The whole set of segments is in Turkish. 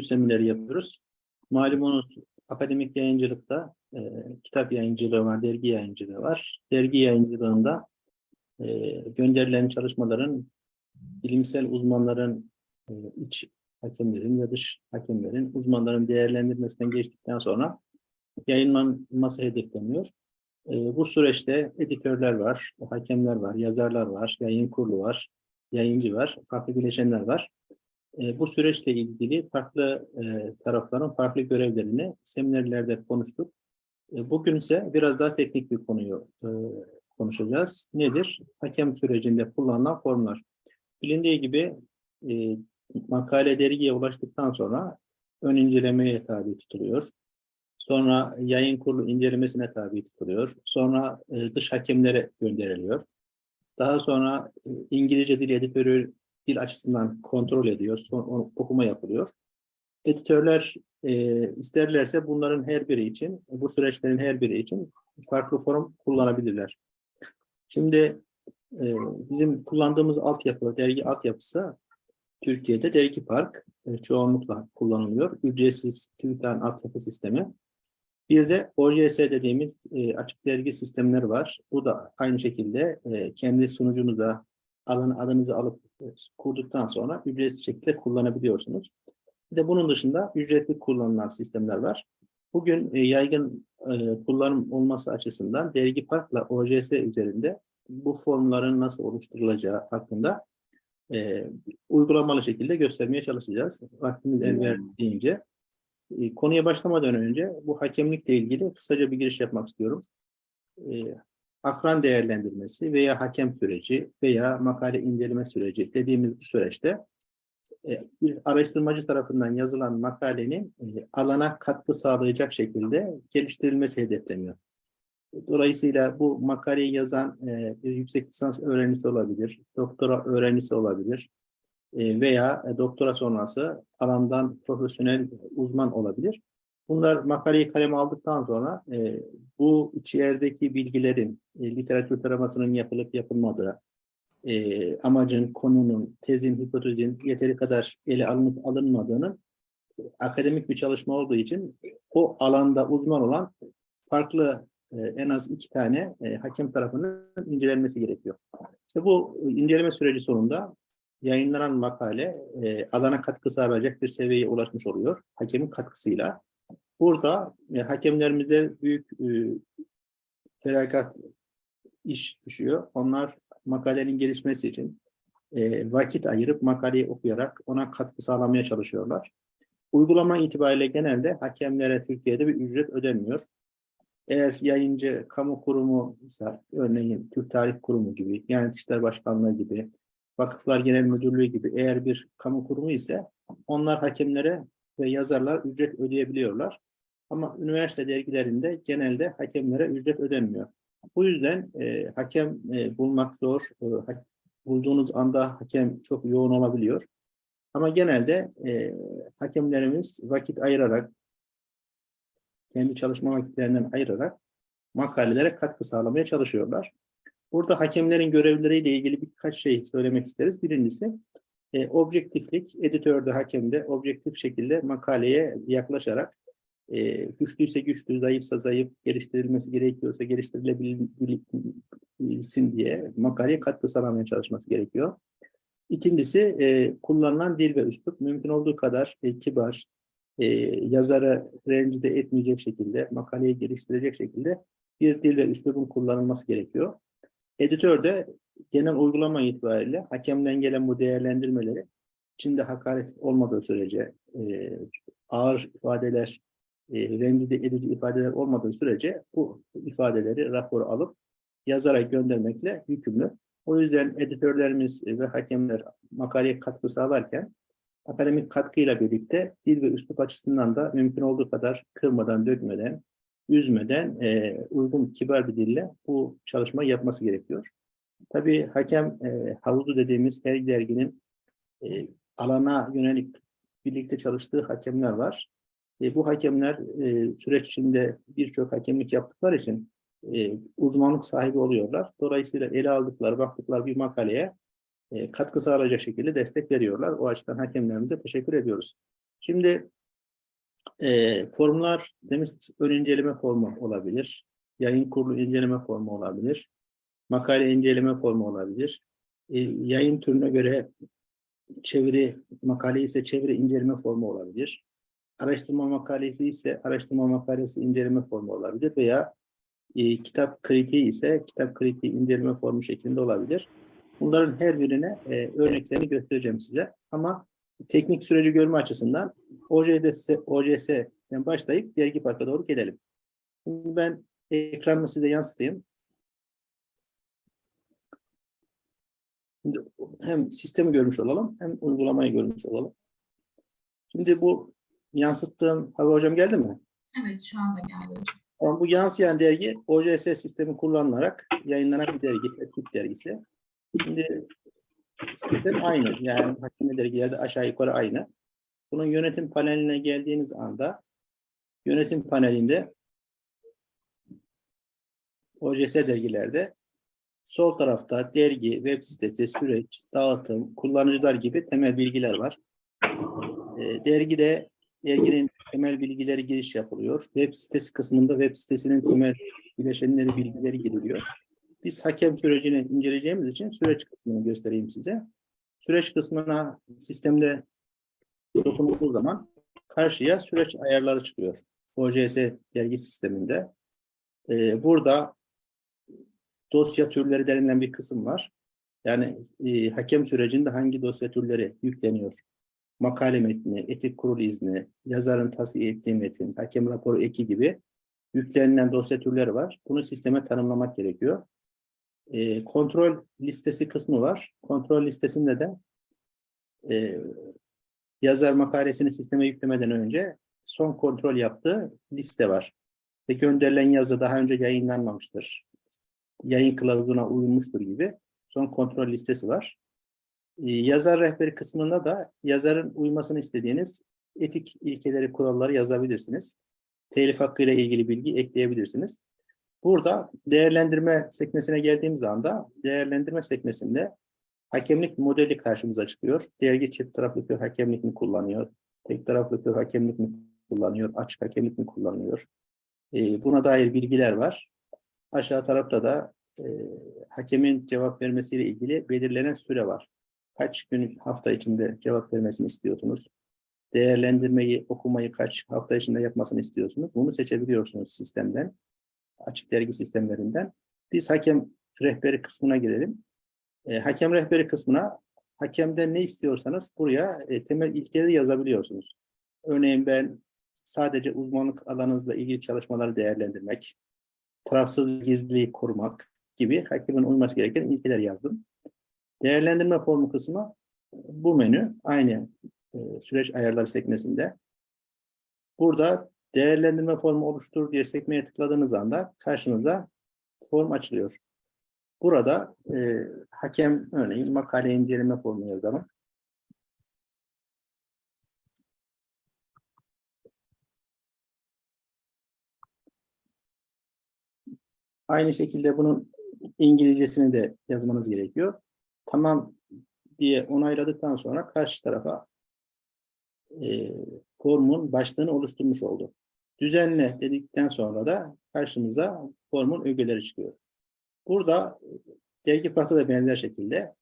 gönül semineri yapıyoruz. Malumunuz akademik yayıncılıkta e, kitap yayıncılığı var, dergi yayıncılığı var. Dergi yayıncılığında e, gönderilen çalışmaların bilimsel uzmanların e, iç hakemlerin ve dış hakemlerin uzmanların değerlendirmesinden geçtikten sonra yayınlanması hedefleniyor. E, bu süreçte editörler var, hakemler var, yazarlar var, yayın kurulu var, yayıncı var, farklı bileşenler var. E, bu süreçle ilgili farklı e, tarafların farklı görevlerini seminerlerde konuştuk. E, bugün ise biraz daha teknik bir konuyu e, konuşacağız. Nedir? Hakem sürecinde kullanılan formlar. Bilindiği gibi makale dergiye ulaştıktan sonra ön incelemeye tabi tutuluyor. Sonra yayın kurulu incelemesine tabi tutuluyor. Sonra dış hakemlere gönderiliyor. Daha sonra İngilizce dil editörü dil açısından kontrol ediyor. Son, okuma yapılıyor. Editörler e, isterlerse bunların her biri için, bu süreçlerin her biri için farklı form kullanabilirler. Şimdi e, bizim kullandığımız altyapı, dergi altyapısı Türkiye'de Dergi Park e, çoğunlukla kullanılıyor. Ücretsiz TÜBİTAK'ın altyapı sistemi. Bir de OJS dediğimiz e, açık dergi sistemleri var. Bu da aynı şekilde e, kendi sunucunuza alan adınızı alıp e, kurduktan sonra ücretsiz şekilde kullanabiliyorsunuz. Bir de bunun dışında ücretli kullanılan sistemler var. Bugün e, yaygın e, kullanım olması açısından Dergi Park'la OJS üzerinde bu formların nasıl oluşturulacağı hakkında e, uygulamalı şekilde göstermeye çalışacağız. Vaktimiz el verdiğince. E, konuya başlamadan önce bu hakemlikle ilgili kısaca bir giriş yapmak istiyorum. E, akran değerlendirmesi veya hakem süreci veya makale inceleme süreci dediğimiz bu süreçte e, bir araştırmacı tarafından yazılan makalenin e, alana katkı sağlayacak şekilde geliştirilmesi hedefleniyor. Dolayısıyla bu makaleyi yazan e, bir yüksek lisans öğrencisi olabilir, doktora öğrencisi olabilir veya doktora sonrası alandan profesyonel uzman olabilir. Bunlar makaleyi kaleme aldıktan sonra e, bu içerideki bilgilerin e, literatür taramasının yapılıp yapılmadığı, e, amacın, konunun, tezin, hipotezin yeteri kadar ele alınıp alınmadığını akademik bir çalışma olduğu için o alanda uzman olan farklı e, en az iki tane e, hakem tarafının incelenmesi gerekiyor. İşte bu inceleme süreci sonunda yayınlanan makale e, alana katkı sağlayacak bir seviyeye ulaşmış oluyor. Hakemin katkısıyla. Burada e, hakemlerimize büyük e, feragat iş düşüyor. Onlar makalenin gelişmesi için e, vakit ayırıp makaleyi okuyarak ona katkı sağlamaya çalışıyorlar. Uygulama itibariyle genelde hakemlere Türkiye'de bir ücret ödenmiyor. Eğer yayıncı kamu kurumu ise örneğin Türk Tarih Kurumu gibi, Diyanet İşleri Başkanlığı gibi, Vakıflar Genel Müdürlüğü gibi eğer bir kamu kurumu ise onlar hakemlere ve yazarlar ücret ödeyebiliyorlar. Ama üniversite dergilerinde genelde hakemlere ücret ödenmiyor. Bu yüzden e, hakem e, bulmak zor. E, ha- bulduğunuz anda hakem çok yoğun olabiliyor. Ama genelde e, hakemlerimiz vakit ayırarak, kendi çalışma vakitlerinden ayırarak makalelere katkı sağlamaya çalışıyorlar. Burada hakemlerin görevleriyle ilgili birkaç şey söylemek isteriz. Birincisi, e, objektiflik, editörde, hakemde objektif şekilde makaleye yaklaşarak e, güçlüyse güçlü, zayıfsa zayıf, geliştirilmesi gerekiyorsa geliştirilebilsin diye makaleye katkı sağlamaya çalışması gerekiyor. İkincisi, e, kullanılan dil ve üslup mümkün olduğu kadar e, kibar, e, yazarı rencide etmeyecek şekilde, makaleyi geliştirecek şekilde bir dil ve üslubun kullanılması gerekiyor. Editör de genel uygulama itibariyle hakemden gelen bu değerlendirmeleri içinde hakaret olmadığı sürece e, ağır ifadeler, e, rencide edici ifadeler olmadığı sürece bu ifadeleri raporu alıp yazara göndermekle yükümlü. O yüzden editörlerimiz ve hakemler makaleye katkı sağlarken akademik katkıyla birlikte dil ve üslup açısından da mümkün olduğu kadar kırmadan, dökmeden, üzmeden e, uygun, kibar bir dille bu çalışmayı yapması gerekiyor. Tabii hakem e, havuzu dediğimiz her derginin e, alana yönelik birlikte çalıştığı hakemler var. E, bu hakemler e, süreç içinde birçok hakemlik yaptıkları için e, uzmanlık sahibi oluyorlar. Dolayısıyla ele aldıkları, baktıkları bir makaleye e, katkı sağlayacak şekilde destek veriyorlar. O açıdan hakemlerimize teşekkür ediyoruz. Şimdi e, formlar demiş ön inceleme formu olabilir. Yayın kurulu inceleme formu olabilir. Makale inceleme formu olabilir. E, yayın türüne göre çeviri makale ise çeviri inceleme formu olabilir. Araştırma makalesi ise araştırma makalesi inceleme formu olabilir veya e, kitap kritiği ise kitap kritiği inceleme formu şeklinde olabilir. Bunların her birine e, örneklerini göstereceğim size. Ama teknik süreci görme açısından OJS, OJS'den başlayıp dergi parka doğru gelelim. Şimdi ben ekranımı size yansıtayım. Şimdi hem sistemi görmüş olalım hem uygulamayı görmüş olalım. Şimdi bu yansıttığım hava hocam geldi mi? Evet şu anda geldi hocam. Ama bu yansıyan dergi OJS sistemi kullanılarak yayınlanan bir dergi, tip dergisi. Şimdi sistem aynı. Yani hakimli dergilerde aşağı yukarı aynı. Bunun yönetim paneline geldiğiniz anda yönetim panelinde OJS dergilerde sol tarafta dergi, web sitesi, süreç, dağıtım, kullanıcılar gibi temel bilgiler var. E, dergide derginin temel bilgileri giriş yapılıyor. Web sitesi kısmında web sitesinin temel bileşenleri, bilgileri giriliyor. Biz hakem sürecini inceleyeceğimiz için süreç kısmını göstereyim size. Süreç kısmına sistemde dokunulduğu zaman karşıya süreç ayarları çıkıyor. OJS dergi sisteminde. Ee, burada dosya türleri denilen bir kısım var. Yani e, hakem sürecinde hangi dosya türleri yükleniyor? Makale metni, etik kurul izni, yazarın tavsiye ettiği metin, hakem raporu eki gibi yüklenilen dosya türleri var. Bunu sisteme tanımlamak gerekiyor. E, kontrol listesi kısmı var. Kontrol listesinde de e, yazar makalesini sisteme yüklemeden önce son kontrol yaptığı liste var. Ve gönderilen yazı daha önce yayınlanmamıştır. Yayın kılavuzuna uyulmuştur gibi son kontrol listesi var. Ee, yazar rehberi kısmında da yazarın uymasını istediğiniz etik ilkeleri, kuralları yazabilirsiniz. Telif hakkı ile ilgili bilgi ekleyebilirsiniz. Burada değerlendirme sekmesine geldiğimiz anda değerlendirme sekmesinde hakemlik modeli karşımıza çıkıyor. Dergi çift taraflı kör hakemlik mi kullanıyor? Tek taraflı kör hakemlik mi kullanıyor? Açık hakemlik mi kullanıyor? Ee, buna dair bilgiler var. Aşağı tarafta da e, hakemin cevap vermesiyle ilgili belirlenen süre var. Kaç gün hafta içinde cevap vermesini istiyorsunuz? Değerlendirmeyi, okumayı kaç hafta içinde yapmasını istiyorsunuz? Bunu seçebiliyorsunuz sistemden. Açık dergi sistemlerinden. Biz hakem rehberi kısmına girelim. E, hakem rehberi kısmına hakemden ne istiyorsanız buraya e, temel ilkeleri yazabiliyorsunuz. Örneğin ben sadece uzmanlık alanınızla ilgili çalışmaları değerlendirmek, tarafsız gizliliği korumak gibi hakemin uyması gereken ilkeler yazdım. Değerlendirme formu kısmı bu menü aynı e, süreç ayarları sekmesinde. Burada değerlendirme formu oluştur diye sekmeye tıkladığınız anda karşınıza form açılıyor. Burada e, hakem örneğin makale inceleme formu yazalım. Aynı şekilde bunun İngilizcesini de yazmanız gerekiyor. Tamam diye onayladıktan sonra karşı tarafa e, formun başlığını oluşturmuş oldu. Düzenle dedikten sonra da karşımıza formun ögeleri çıkıyor. Burada dergi parkta da benzer şekilde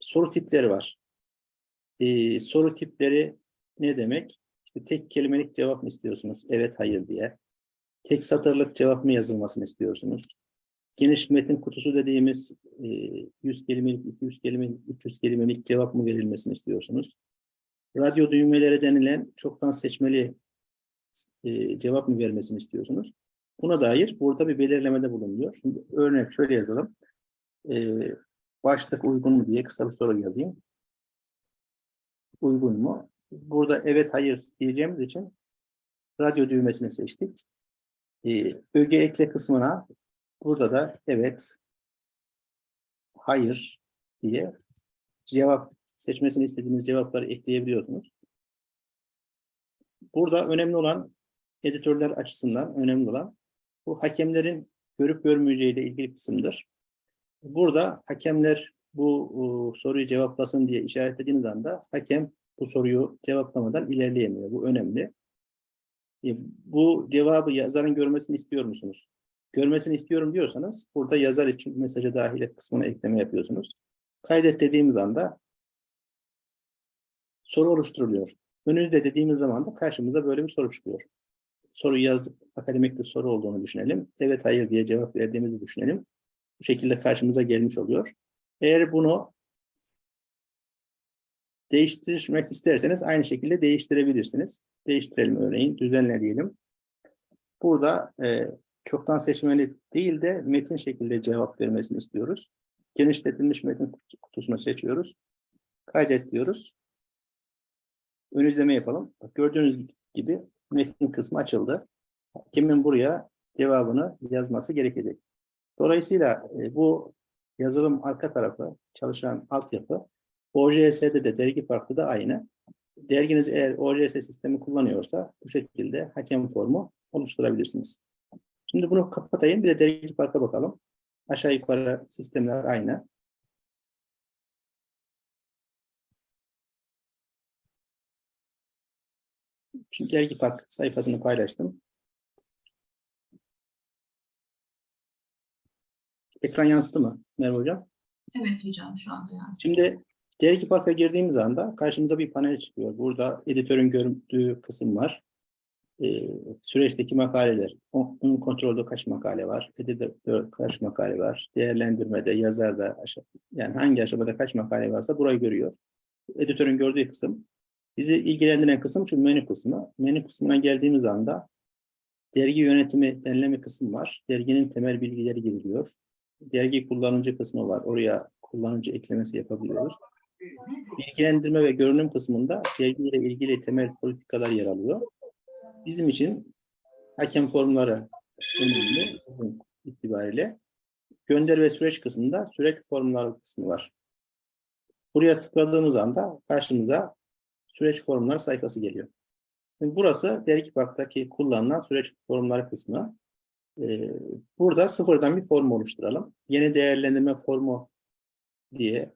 soru tipleri var. Ee, soru tipleri ne demek? İşte tek kelimelik cevap mı istiyorsunuz? Evet, hayır diye. Tek satırlık cevap mı yazılmasını istiyorsunuz? Geniş metin kutusu dediğimiz e, 100 kelimelik, 200 kelimelik, 300 kelimelik cevap mı verilmesini istiyorsunuz? Radyo düğmeleri denilen çoktan seçmeli e, cevap mı vermesini istiyorsunuz? Buna dair burada bir belirlemede bulunuyor. Şimdi örnek şöyle yazalım. Ee, başlık uygun mu diye kısa bir soru yazayım. Uygun mu? Burada evet hayır diyeceğimiz için radyo düğmesini seçtik. Öge ekle kısmına burada da evet hayır diye cevap seçmesini istediğiniz cevapları ekleyebiliyorsunuz. Burada önemli olan editörler açısından önemli olan bu hakemlerin görüp görmeyeceğiyle ilgili kısımdır. Burada hakemler bu soruyu cevaplasın diye işaretlediğiniz anda hakem bu soruyu cevaplamadan ilerleyemiyor. Bu önemli. E, bu cevabı yazarın görmesini istiyor musunuz? Görmesini istiyorum diyorsanız burada yazar için mesaja dahil et kısmına ekleme yapıyorsunuz. Kaydet dediğimiz anda soru oluşturuluyor. Önünüzde dediğimiz zaman da karşımıza böyle bir soru çıkıyor. Soruyu yazdık, akademik bir soru olduğunu düşünelim. Evet, hayır diye cevap verdiğimizi düşünelim. Bu şekilde karşımıza gelmiş oluyor. Eğer bunu değiştirmek isterseniz aynı şekilde değiştirebilirsiniz. Değiştirelim örneğin, düzenle diyelim. Burada e, çoktan seçmeli değil de metin şekilde cevap vermesini istiyoruz. Genişletilmiş metin kutusunu seçiyoruz. Kaydet diyoruz. Ön izleme yapalım. Bak, gördüğünüz gibi metin kısmı açıldı. Kimin buraya cevabını yazması gerekecek. Dolayısıyla e, bu yazılım arka tarafı, çalışan altyapı, OJS'de de dergi farklı da aynı. Derginiz eğer OJS sistemi kullanıyorsa bu şekilde hakem formu oluşturabilirsiniz. Şimdi bunu kapatayım. Bir de dergi farka bakalım. Aşağı yukarı sistemler aynı. Şimdi dergi park sayfasını paylaştım. Ekran yansıdı mı Merve Hocam? Evet hocam şu anda yani. Şimdi dergi parka girdiğimiz anda karşımıza bir panel çıkıyor. Burada editörün görüntüğü kısım var. Ee, süreçteki makaleler. Onun kontrolde kaç makale var? Editör kaç makale var? Değerlendirmede, yazarda, aşağı, yani hangi aşamada kaç makale varsa burayı görüyor. Editörün gördüğü kısım. Bizi ilgilendiren kısım şu menü kısmı. Menü kısmına geldiğimiz anda dergi yönetimi denilen kısım var. Derginin temel bilgileri giriliyor. Dergi kullanıcı kısmı var. Oraya kullanıcı eklemesi yapabiliyoruz. Bilgilendirme ve görünüm kısmında dergiyle ilgili temel politikalar yer alıyor. Bizim için hakem formları önemli itibariyle. Gönder ve süreç kısmında süreç formları kısmı var. Buraya tıkladığımız anda karşımıza süreç formları sayfası geliyor. Şimdi burası dergi parktaki kullanılan süreç formları kısmı. Ee, burada sıfırdan bir form oluşturalım. Yeni değerlendirme formu diye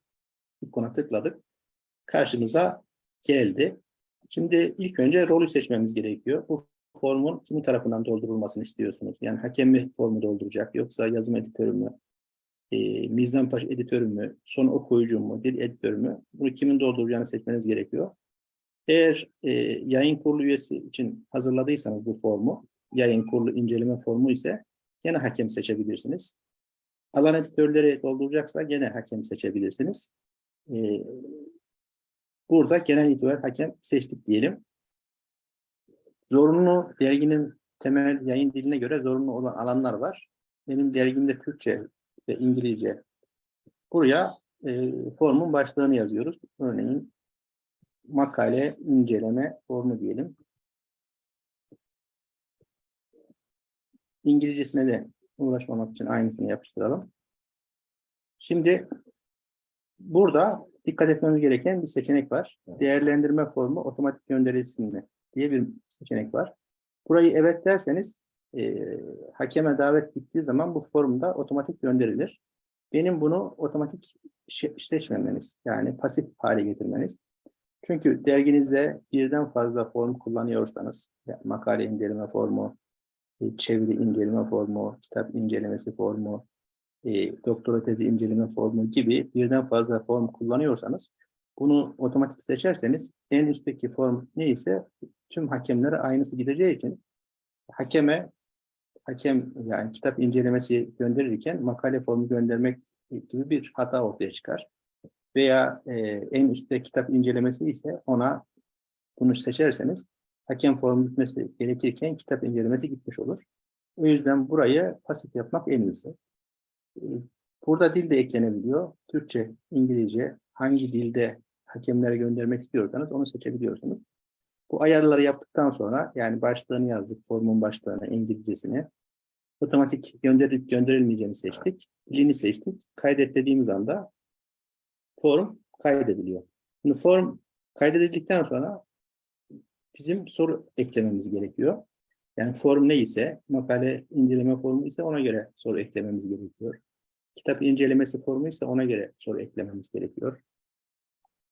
ikona tıkladık. Karşımıza geldi. Şimdi ilk önce rolü seçmemiz gerekiyor. Bu formun kimin tarafından doldurulmasını istiyorsunuz? Yani hakem mi formu dolduracak yoksa yazım editörü mü? E, Mizanpaş editörü mü? Son okuyucu mu? Dil editörü mü? Bunu kimin dolduracağını seçmeniz gerekiyor. Eğer e, yayın kurulu üyesi için hazırladıysanız bu formu, yayın kurulu inceleme formu ise gene hakem seçebilirsiniz. Alan editörleri dolduracaksa gene hakem seçebilirsiniz. E, burada genel itibar hakem seçtik diyelim. Zorunlu derginin temel yayın diline göre zorunlu olan alanlar var. Benim dergimde Türkçe ve İngilizce. Buraya e, formun başlığını yazıyoruz. Örneğin makale inceleme formu diyelim. İngilizcesine de uğraşmamak için aynısını yapıştıralım. Şimdi burada dikkat etmemiz gereken bir seçenek var. Değerlendirme formu otomatik gönderilsin mi diye bir seçenek var. Burayı evet derseniz e, hakeme davet gittiği zaman bu formda otomatik gönderilir. Benim bunu otomatik seçmemeniz yani pasif hale getirmeniz. Çünkü derginizde birden fazla form kullanıyorsanız, yani makale inceleme formu, e, çeviri inceleme formu, kitap incelemesi formu, e, doktora tezi inceleme formu gibi birden fazla form kullanıyorsanız, bunu otomatik seçerseniz en üstteki form neyse tüm hakemlere aynısı gideceği için hakeme hakem yani kitap incelemesi gönderirken makale formu göndermek gibi bir hata ortaya çıkar. Veya e, en üstte kitap incelemesi ise ona bunu seçerseniz hakem formu gitmesi gerekirken kitap incelemesi gitmiş olur. O yüzden burayı pasif yapmak en iyisi. Burada dil de eklenebiliyor. Türkçe, İngilizce hangi dilde hakemlere göndermek istiyorsanız onu seçebiliyorsunuz. Bu ayarları yaptıktan sonra yani başlığını yazdık, formun başlığını, İngilizcesini. Otomatik gönderilip gönderilmeyeceğini seçtik. Dilini seçtik. Kaydet dediğimiz anda form kaydediliyor. Şimdi form kaydedildikten sonra bizim soru eklememiz gerekiyor. Yani form neyse, makale inceleme formu ise ona göre soru eklememiz gerekiyor. Kitap incelemesi formu ise ona göre soru eklememiz gerekiyor.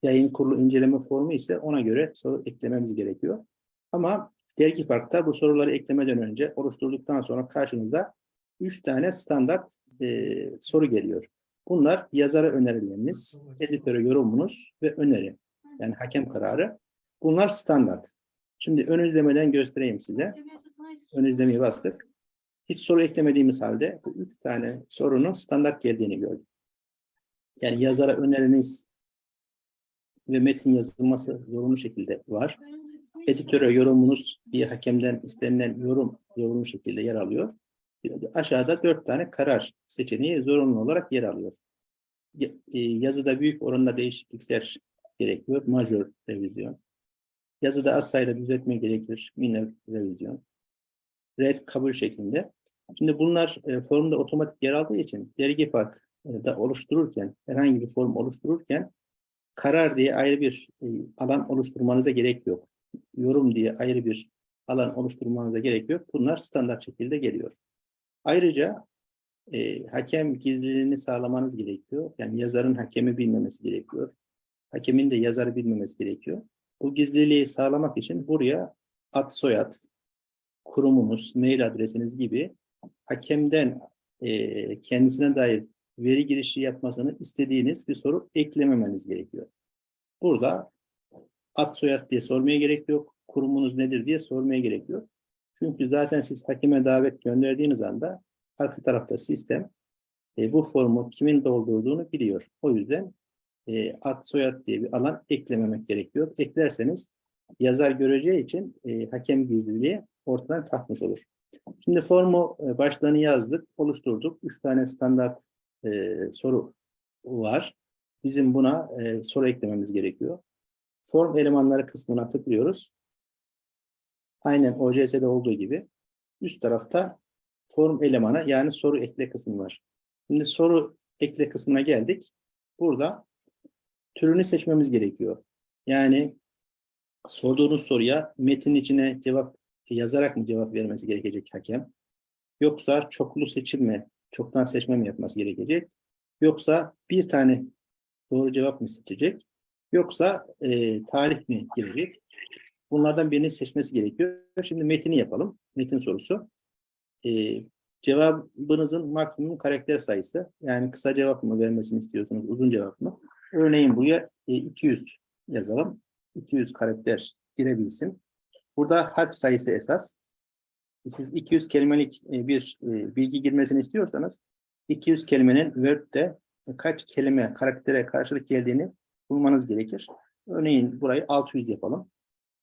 yayın kurulu inceleme formu ise ona göre soru eklememiz gerekiyor. Ama Dergi Park'ta bu soruları eklemeden önce oluşturduktan sonra karşınıza 3 tane standart e, soru geliyor. Bunlar yazara önerileriniz, editöre yorumunuz ve öneri. Yani hakem kararı. Bunlar standart. Şimdi ön izlemeden göstereyim size. Ön izlemeyi bastık. Hiç soru eklemediğimiz halde bu üç tane sorunun standart geldiğini gördük. Yani yazara öneriniz ve metin yazılması zorunlu şekilde var. Editöre yorumunuz bir hakemden istenilen yorum zorunlu şekilde yer alıyor. Aşağıda dört tane karar seçeneği zorunlu olarak yer alıyor. E, Yazıda büyük oranda değişiklikler gerekiyor. Majör revizyon. Yazıda az sayıda düzeltme gerekir. Minor revizyon. Red kabul şeklinde. Şimdi bunlar e, formda otomatik yer aldığı için dergi park e, da oluştururken, herhangi bir form oluştururken karar diye ayrı bir e, alan oluşturmanıza gerek yok. Yorum diye ayrı bir alan oluşturmanıza gerek yok. Bunlar standart şekilde geliyor. Ayrıca e, hakem gizliliğini sağlamanız gerekiyor. Yani yazarın hakemi bilmemesi gerekiyor. Hakemin de yazarı bilmemesi gerekiyor. Bu gizliliği sağlamak için buraya ad soyad, kurumunuz, mail adresiniz gibi hakemden e, kendisine dair veri girişi yapmasını istediğiniz bir soru eklememeniz gerekiyor. Burada ad soyad diye sormaya gerek yok. Kurumunuz nedir diye sormaya gerek yok. Çünkü zaten siz hakeme davet gönderdiğiniz anda arka tarafta sistem e, bu formu kimin doldurduğunu biliyor. O yüzden e, ad soyad diye bir alan eklememek gerekiyor. Eklerseniz yazar göreceği için e, hakem gizliliği ortadan kalkmış olur. Şimdi formu e, başlığını yazdık, oluşturduk. Üç tane standart e, soru var. Bizim buna e, soru eklememiz gerekiyor. Form elemanları kısmına tıklıyoruz. Aynen OCS'de olduğu gibi üst tarafta form elemanı yani soru ekle kısmı var. Şimdi soru ekle kısmına geldik. Burada türünü seçmemiz gerekiyor. Yani sorduğunuz soruya metin içine cevap yazarak mı cevap vermesi gerekecek hakem? Yoksa çoklu seçim mi, çoktan seçme mi yapması gerekecek? Yoksa bir tane doğru cevap mı seçecek? Yoksa e, tarih mi girecek? Bunlardan birini seçmesi gerekiyor. Şimdi metini yapalım. Metin sorusu. E, cevabınızın maksimum karakter sayısı. Yani kısa cevap mı vermesini istiyorsunuz, uzun cevap mı? Örneğin buraya e, 200 yazalım. 200 karakter girebilsin. Burada harf sayısı esas. Siz 200 kelimelik e, bir e, bilgi girmesini istiyorsanız 200 kelimenin Word'de kaç kelime karaktere karşılık geldiğini bulmanız gerekir. Örneğin burayı 600 yapalım.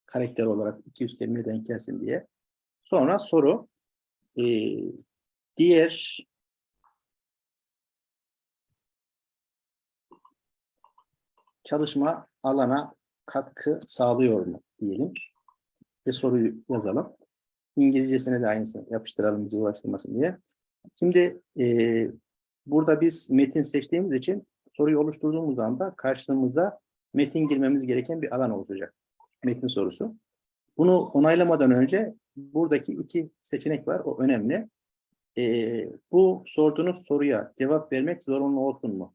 Karakter olarak 200 kelime denk gelsin diye. Sonra soru. e, diğer çalışma alana katkı sağlıyor mu diyelim. Ve soruyu yazalım. İngilizcesine de aynısını yapıştıralım bizi ulaştırmasın diye. Şimdi e, burada biz metin seçtiğimiz için soruyu oluşturduğumuz anda karşımızda metin girmemiz gereken bir alan olacak. Metin sorusu. Bunu onaylamadan önce buradaki iki seçenek var. O önemli. E, bu sorduğunuz soruya cevap vermek zorunlu olsun mu?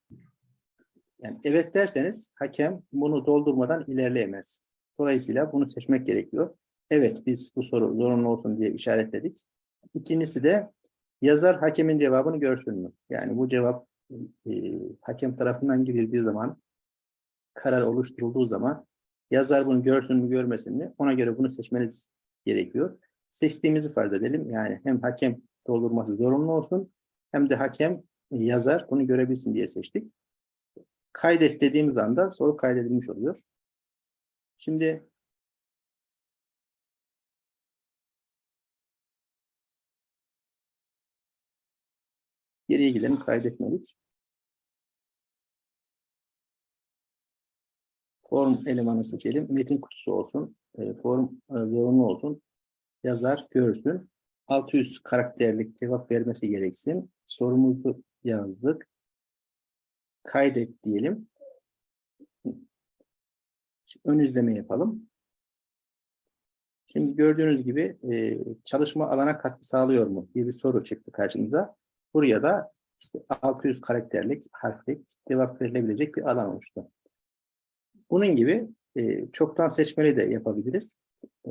Yani evet derseniz hakem bunu doldurmadan ilerleyemez. Dolayısıyla bunu seçmek gerekiyor. Evet biz bu soru zorunlu olsun diye işaretledik. İkincisi de yazar hakemin cevabını görsün mü? Yani bu cevap e, hakem tarafından girildiği zaman karar oluşturulduğu zaman yazar bunu görsün mü görmesin mi ona göre bunu seçmeniz gerekiyor. Seçtiğimizi farz edelim. Yani hem hakem doldurması zorunlu olsun hem de hakem e, yazar bunu görebilsin diye seçtik. Kaydet dediğimiz anda soru kaydedilmiş oluyor. Şimdi geriye gidelim kaydetmedik. Form elemanı seçelim. Metin kutusu olsun. E, form e, zorunlu olsun. Yazar görsün. 600 karakterlik cevap vermesi gereksin. Sorumuzu yazdık. Kaydet diyelim. Ön izleme yapalım. Şimdi gördüğünüz gibi e, çalışma alana katkı sağlıyor mu diye bir soru çıktı karşımıza. Buraya da işte 600 karakterlik, harflik cevap verilebilecek bir alan oluştu. Bunun gibi e, çoktan seçmeli de yapabiliriz. E,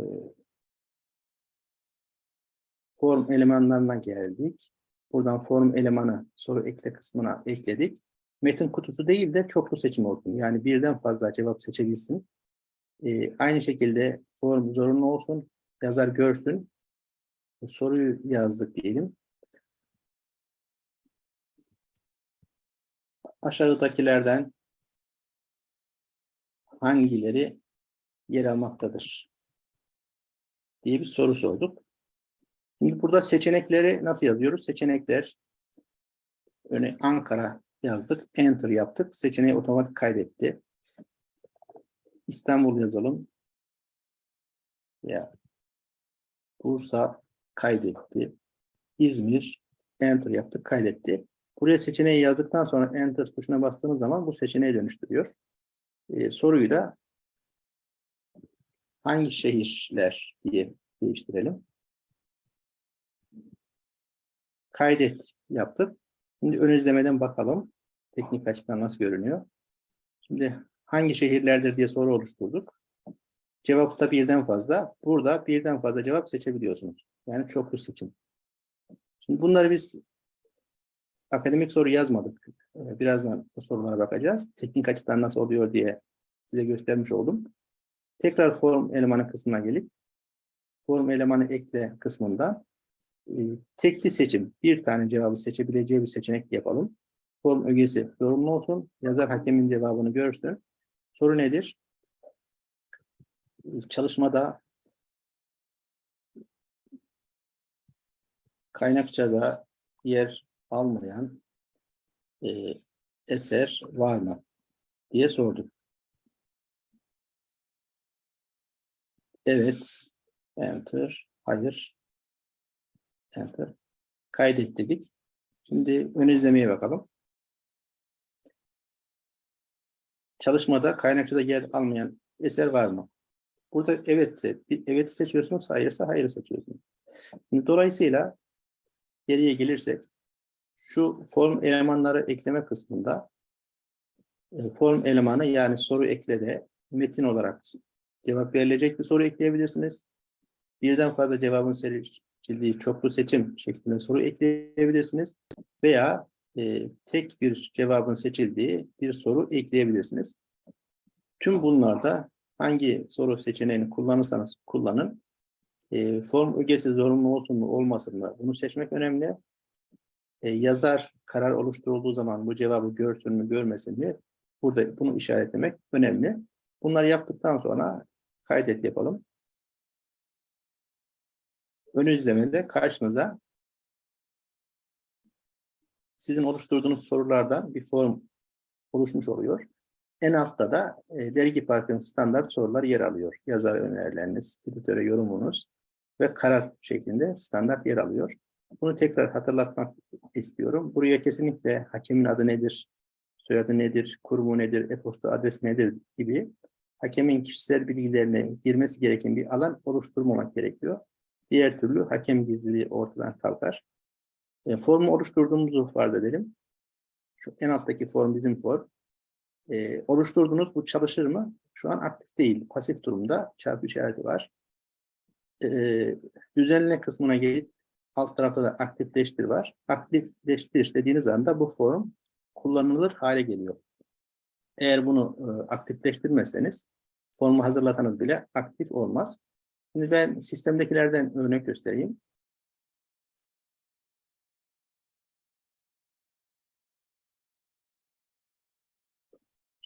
form elemanlarına geldik. Buradan form elemanı soru ekle kısmına ekledik. Metin kutusu değil de çoklu seçim olsun. Yani birden fazla cevap seçebilsin. E, aynı şekilde form zorunlu olsun. Yazar görsün. Soruyu yazdık diyelim. Aşağıdakilerden hangileri yer almaktadır? diye bir soru sorduk. Şimdi burada seçenekleri nasıl yazıyoruz? Seçenekler örneğin Ankara yazdık, enter yaptık. Seçeneği otomatik kaydetti. İstanbul yazalım. Ya Bursa kaydetti. İzmir enter yaptık, kaydetti. Buraya seçeneği yazdıktan sonra enter tuşuna bastığımız zaman bu seçeneği dönüştürüyor. Ee, soruyu da hangi şehirler diye değiştirelim. Kaydet yaptık. Şimdi ön izlemeden bakalım. Teknik açıdan nasıl görünüyor. Şimdi hangi şehirlerdir diye soru oluşturduk. Cevap da birden fazla. Burada birden fazla cevap seçebiliyorsunuz. Yani çoklu seçim. Şimdi bunları biz akademik soru yazmadık. Ee, Birazdan bu sorulara bakacağız. Teknik açıdan nasıl oluyor diye size göstermiş oldum. Tekrar form elemanı kısmına gelip form elemanı ekle kısmında e, tekli seçim, bir tane cevabı seçebileceği bir seçenek yapalım. Form ögesi zorunlu olsun. Yazar hakemin cevabını görsün. Soru nedir? Çalışmada kaynakçada yer almayan e, eser var mı diye sorduk. Evet, enter, hayır, enter. Kaydet dedik. Şimdi ön izlemeye bakalım. Çalışmada kaynakçada yer almayan eser var mı? Burada evetse, evet seçiyorsunuz, hayırsa hayır seçiyorsunuz. Dolayısıyla geriye gelirsek, şu form elemanları ekleme kısmında e, form elemanı yani soru eklede metin olarak cevap verilecek bir soru ekleyebilirsiniz. Birden fazla cevabın seçildiği çoklu seçim şeklinde soru ekleyebilirsiniz. Veya e, tek bir cevabın seçildiği bir soru ekleyebilirsiniz. Tüm bunlarda hangi soru seçeneğini kullanırsanız kullanın. E, form ögesi zorunlu olsun mu olmasın mı bunu seçmek önemli. E, yazar karar oluşturulduğu zaman bu cevabı görsün mü görmesin mi burada bunu işaretlemek önemli. Bunları yaptıktan sonra kaydet yapalım. Ön izlemede karşınıza sizin oluşturduğunuz sorulardan bir form oluşmuş oluyor. En altta da e, dergi parkın standart sorular yer alıyor. Yazar önerileriniz, editöre yorumunuz ve karar şeklinde standart yer alıyor. Bunu tekrar hatırlatmak istiyorum. Buraya kesinlikle hakemin adı nedir, soyadı nedir, kurumu nedir, e-posta adresi nedir gibi hakemin kişisel bilgilerine girmesi gereken bir alan oluşturmamak gerekiyor. Diğer türlü hakem gizliliği ortadan kalkar. E, formu oluşturduğumuzu farz edelim. Şu en alttaki form bizim form. E, oluşturduğunuz bu çalışır mı? Şu an aktif değil. Pasif durumda çarpı işareti var. E, düzenle kısmına gelip alt tarafta da aktifleştir var. Aktifleştir dediğiniz anda bu form kullanılır hale geliyor. Eğer bunu e, aktifleştirmezseniz formu hazırlasanız bile aktif olmaz. Şimdi ben sistemdekilerden örnek göstereyim.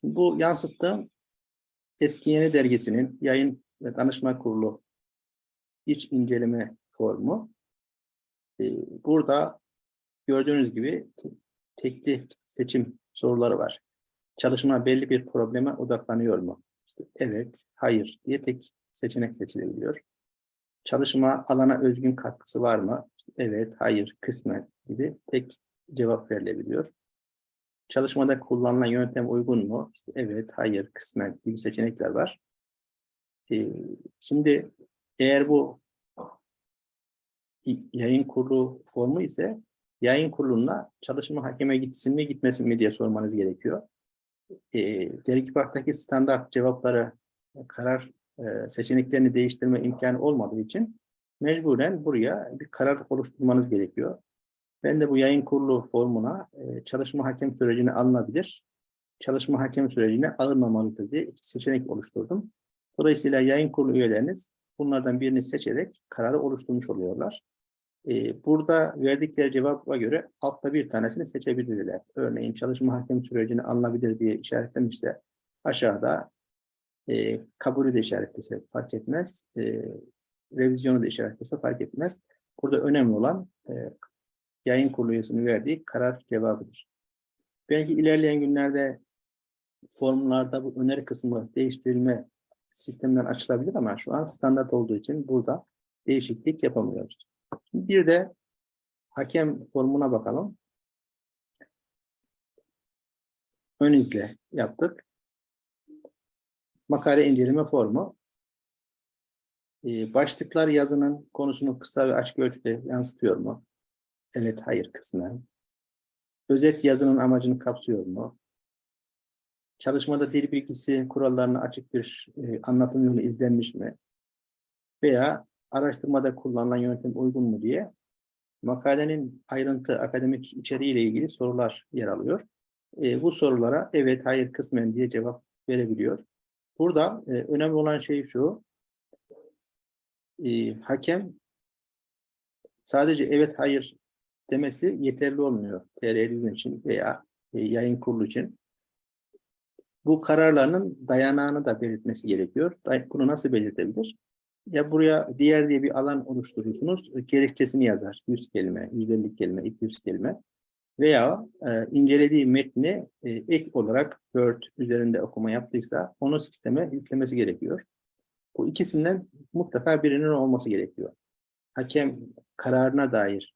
Bu yansıttığım Eski Yeni Dergisi'nin yayın ve danışma kurulu iç inceleme formu. Burada gördüğünüz gibi tekli seçim soruları var. Çalışma belli bir probleme odaklanıyor mu? İşte evet, hayır diye tek seçenek seçilebiliyor. Çalışma alana özgün katkısı var mı? İşte evet, hayır, kısmen gibi tek cevap verilebiliyor. Çalışmada kullanılan yöntem uygun mu? İşte evet, hayır, kısmen gibi seçenekler var. Ee, şimdi eğer bu yayın kurulu formu ise yayın kuruluna çalışma hakeme gitsin mi gitmesin mi diye sormanız gerekiyor. e, dergi parktaki standart cevapları e, karar e, seçeneklerini değiştirme imkanı olmadığı için mecburen buraya bir karar oluşturmanız gerekiyor. Ben de bu yayın kurulu formuna e, çalışma hakem sürecine alınabilir, çalışma hakem sürecine alınmamalıdır diye iki seçenek oluşturdum. Dolayısıyla yayın kurulu üyeleriniz bunlardan birini seçerek kararı oluşturmuş oluyorlar. Ee, burada verdikleri cevaba göre altta bir tanesini seçebilirler. Örneğin çalışma hakem sürecine alınabilir diye işaretlemişse aşağıda e, kabulü de işaretlese fark etmez. E, revizyonu da işaretlese fark etmez. Burada önemli olan e, yayın kurulu üyesinin verdiği karar cevabıdır. Belki ilerleyen günlerde formlarda bu öneri kısmı değiştirilme sistemden açılabilir ama şu an standart olduğu için burada değişiklik yapamıyoruz. Bir de hakem formuna bakalım. Ön izle yaptık. Makale inceleme formu. Ee, başlıklar yazının konusunu kısa ve açık ölçüde yansıtıyor mu? Evet, hayır kısmı. Özet yazının amacını kapsıyor mu? Çalışmada dil bilgisi kurallarına açık bir e, anlatım yolu izlenmiş mi? Veya araştırmada kullanılan yöntem uygun mu diye makalenin ayrıntı akademik içeriğiyle ilgili sorular yer alıyor. E, bu sorulara evet, hayır kısmen diye cevap verebiliyor. Burada e, önemli olan şey şu, e, hakem sadece evet, hayır demesi yeterli olmuyor TR için veya e, yayın kurulu için. Bu kararlarının dayanağını da belirtmesi gerekiyor. Bunu nasıl belirtebilir? Ya buraya diğer diye bir alan oluşturursunuz, gerekçesini yazar. 100 kelime, 150 kelime, 200 kelime. Veya e, incelediği metni e, ek olarak Word üzerinde okuma yaptıysa onu sisteme yüklemesi gerekiyor. Bu ikisinden mutlaka birinin olması gerekiyor. Hakem kararına dair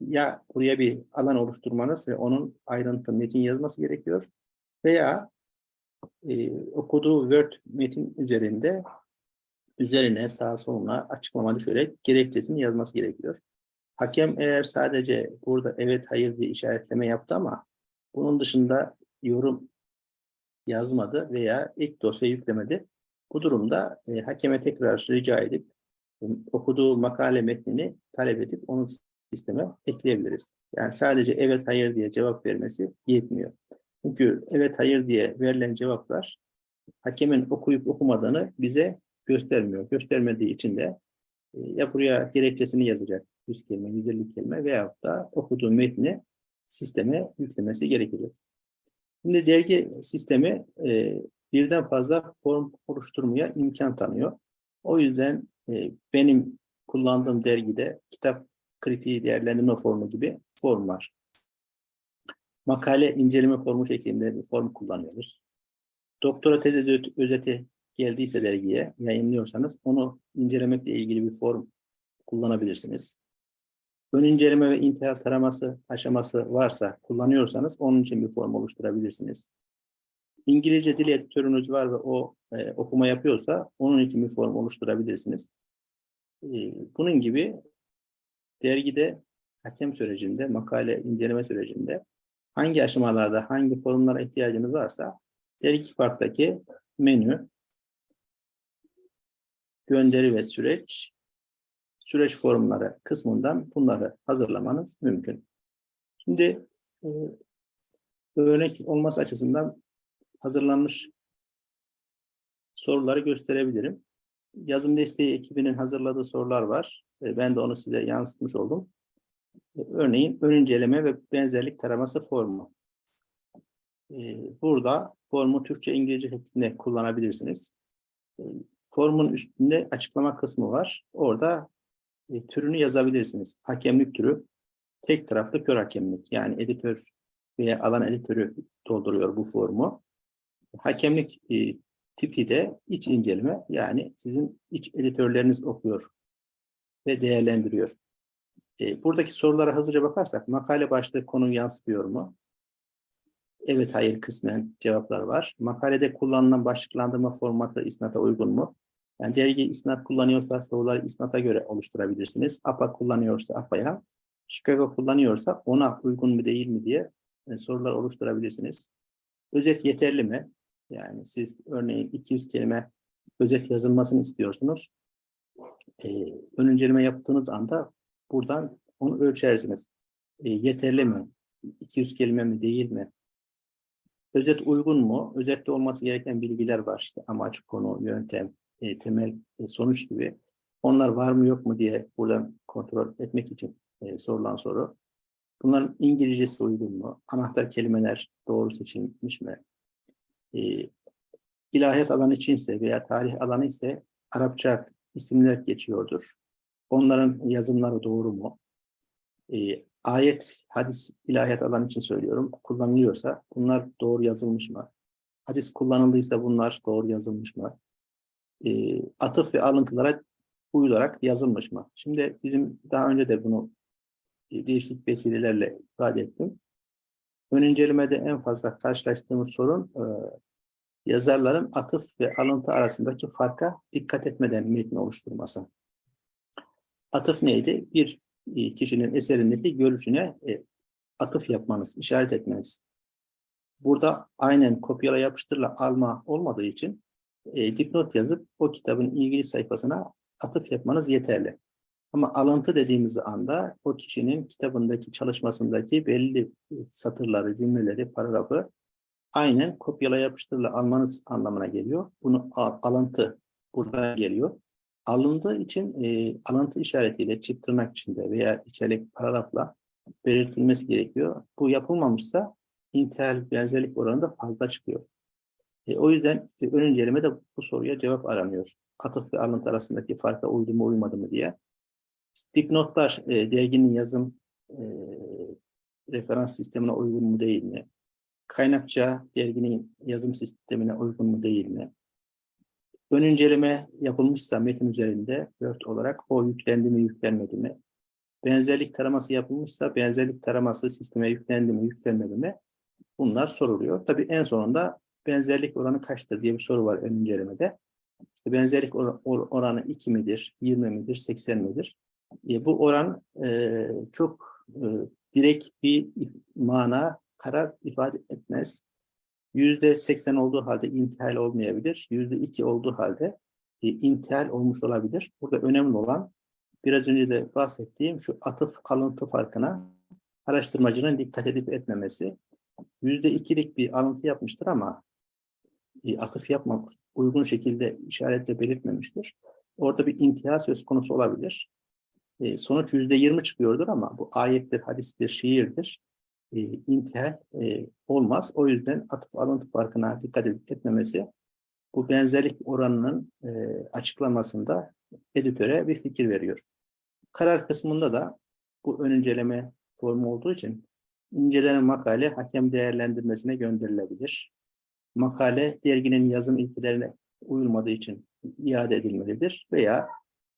ya buraya bir alan oluşturmanız ve onun ayrıntı metin yazması gerekiyor veya e, okuduğu Word metin üzerinde üzerine sağa soluna açıklama düşerek gerekçesini yazması gerekiyor. Hakem eğer sadece burada evet hayır diye işaretleme yaptı ama bunun dışında yorum yazmadı veya ek dosya yüklemedi. Bu durumda e, hakeme tekrar rica edip e, okuduğu makale metnini talep edip onu sisteme ekleyebiliriz. Yani sadece evet hayır diye cevap vermesi yetmiyor. Çünkü evet hayır diye verilen cevaplar hakemin okuyup okumadığını bize göstermiyor. Göstermediği için de e, ya buraya gerekçesini yazacak 100 kelime, 150 kelime veyahut da okuduğu metni sisteme yüklemesi gerekecek. Şimdi dergi sistemi e, birden fazla form oluşturmaya imkan tanıyor. O yüzden e, benim kullandığım dergide kitap kritiği değerlendirme formu gibi form var. Makale inceleme formu şeklinde bir form kullanıyoruz. Doktora tezi özet- özeti geldiyse dergiye yayınlıyorsanız onu incelemekle ilgili bir form kullanabilirsiniz. Ön inceleme ve intihal taraması aşaması varsa kullanıyorsanız onun için bir form oluşturabilirsiniz. İngilizce dil editörünüz var ve o e, okuma yapıyorsa onun için bir form oluşturabilirsiniz. E, bunun gibi dergide hakem sürecinde, makale inceleme sürecinde hangi aşamalarda hangi formlara ihtiyacınız varsa dergi parktaki menü, gönderi ve süreç, süreç formları kısmından bunları hazırlamanız mümkün. Şimdi e, örnek olması açısından hazırlanmış soruları gösterebilirim. Yazım desteği ekibinin hazırladığı sorular var. E, Ben de onu size yansıtmış oldum. E, Örneğin ön inceleme ve benzerlik taraması formu. E, Burada formu Türkçe, İngilizce şeklinde kullanabilirsiniz. Formun üstünde açıklama kısmı var. Orada e, türünü yazabilirsiniz. Hakemlik türü tek taraflı kör hakemlik. Yani editör veya alan editörü dolduruyor bu formu. Hakemlik e, tipi de iç inceleme. Yani sizin iç editörleriniz okuyor ve değerlendiriyor. E, buradaki sorulara hızlıca bakarsak makale başlığı konuyu yansıtıyor mu? Evet, hayır kısmen cevaplar var. Makalede kullanılan başlıklandırma formatı isnata uygun mu? Yani dergi isnat kullanıyorsa soruları isnata göre oluşturabilirsiniz. APA kullanıyorsa APA'ya, Chicago kullanıyorsa ona uygun mu değil mi diye e, sorular oluşturabilirsiniz. Özet yeterli mi? Yani siz örneğin 200 kelime özet yazılmasını istiyorsunuz. Ee, ön inceleme yaptığınız anda buradan onu ölçersiniz. Ee, yeterli mi? 200 kelime mi değil mi? Özet uygun mu? Özette olması gereken bilgiler var işte amaç, konu, yöntem, e, temel, e, sonuç gibi. Onlar var mı yok mu diye buradan kontrol etmek için e, sorulan soru. Bunların İngilizcesi uygun mu? Anahtar kelimeler doğru seçilmiş mi? E, ilahiyat alanı içinse veya tarih alanı ise Arapça isimler geçiyordur. Onların yazımları doğru mu? E, ayet, hadis, ilahiyat alanı için söylüyorum. Kullanılıyorsa bunlar doğru yazılmış mı? Hadis kullanıldıysa bunlar doğru yazılmış mı? E, atıf ve alıntılara uyularak yazılmış mı? Şimdi bizim daha önce de bunu e, değişik vesilelerle ifade ettim. Ön incelemede en fazla karşılaştığımız sorun e, yazarların atıf ve alıntı arasındaki farka dikkat etmeden metni oluşturması. Atıf neydi? Bir e, kişinin eserindeki görüşüne e, atıf yapmanız, işaret etmeniz. Burada aynen kopyala yapıştırla alma olmadığı için e, dipnot yazıp o kitabın ilgili sayfasına atıf yapmanız yeterli. Ama alıntı dediğimiz anda o kişinin kitabındaki çalışmasındaki belli satırları, cümleleri, paragrafı aynen kopyala yapıştırla almanız anlamına geliyor. Bunu al- alıntı buradan geliyor. Alındığı için e, alıntı işaretiyle çift tırnak içinde veya içerik paragrafla belirtilmesi gerekiyor. Bu yapılmamışsa intihal benzerlik oranı da fazla çıkıyor. E, o yüzden e, ön incelemede bu soruya cevap aranıyor. Atıf ve alıntı arasındaki farka uydu mu uymadı mı diye. Dipnotlar e, derginin yazım e, referans sistemine uygun mu değil mi? Kaynakça derginin yazım sistemine uygun mu değil mi? Ön inceleme yapılmışsa metin üzerinde Word olarak o yüklendi mi yüklenmedi mi? Benzerlik taraması yapılmışsa benzerlik taraması sisteme yüklendi mi yüklenmedi mi? Bunlar soruluyor. Tabii en sonunda benzerlik oranı kaçtır diye bir soru var ön incelemede. İşte benzerlik or- or- oranı 2 midir, 20 midir, 80 midir? E, bu oran e, çok e, direkt bir mana, karar ifade etmez. Yüzde 80 olduğu halde intihal olmayabilir. Yüzde 2 olduğu halde e, intihal olmuş olabilir. Burada önemli olan biraz önce de bahsettiğim şu atıf alıntı farkına araştırmacının dikkat edip etmemesi. Yüzde ikilik bir alıntı yapmıştır ama atıf yapmamış, uygun şekilde işaretle belirtmemiştir. Orada bir intihal söz konusu olabilir. E, sonuç yüzde yirmi çıkıyordur ama bu ayettir, hadistir, şiirdir. E, intihal e, olmaz. O yüzden atıf alıntı farkına dikkat etmemesi bu benzerlik oranının e, açıklamasında editöre bir fikir veriyor. Karar kısmında da bu ön inceleme formu olduğu için incelenen makale hakem değerlendirmesine gönderilebilir. Makale derginin yazım ilkelerine uyulmadığı için iade edilmelidir veya